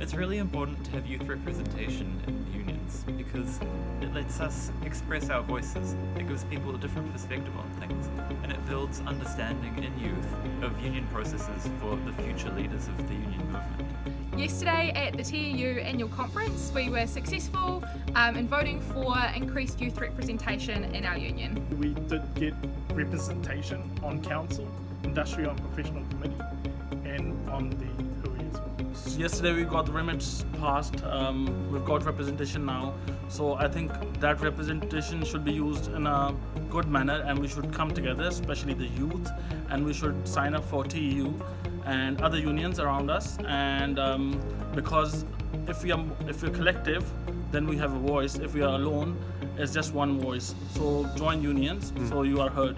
It's really important to have youth representation in unions because it lets us express our voices. It gives people a different perspective on things and it builds understanding in youth of union processes for the future leaders of the union movement. Yesterday at the TEU annual conference we were successful um, in voting for increased youth representation in our union. We did get representation on council, industrial and professional committee and on the Yesterday we got the remits passed, um, we've got representation now, so I think that representation should be used in a good manner and we should come together, especially the youth, and we should sign up for TEU and other unions around us. And um, because if we are if we're collective then we have a voice. If we are alone it's just one voice. So join unions mm. so you are heard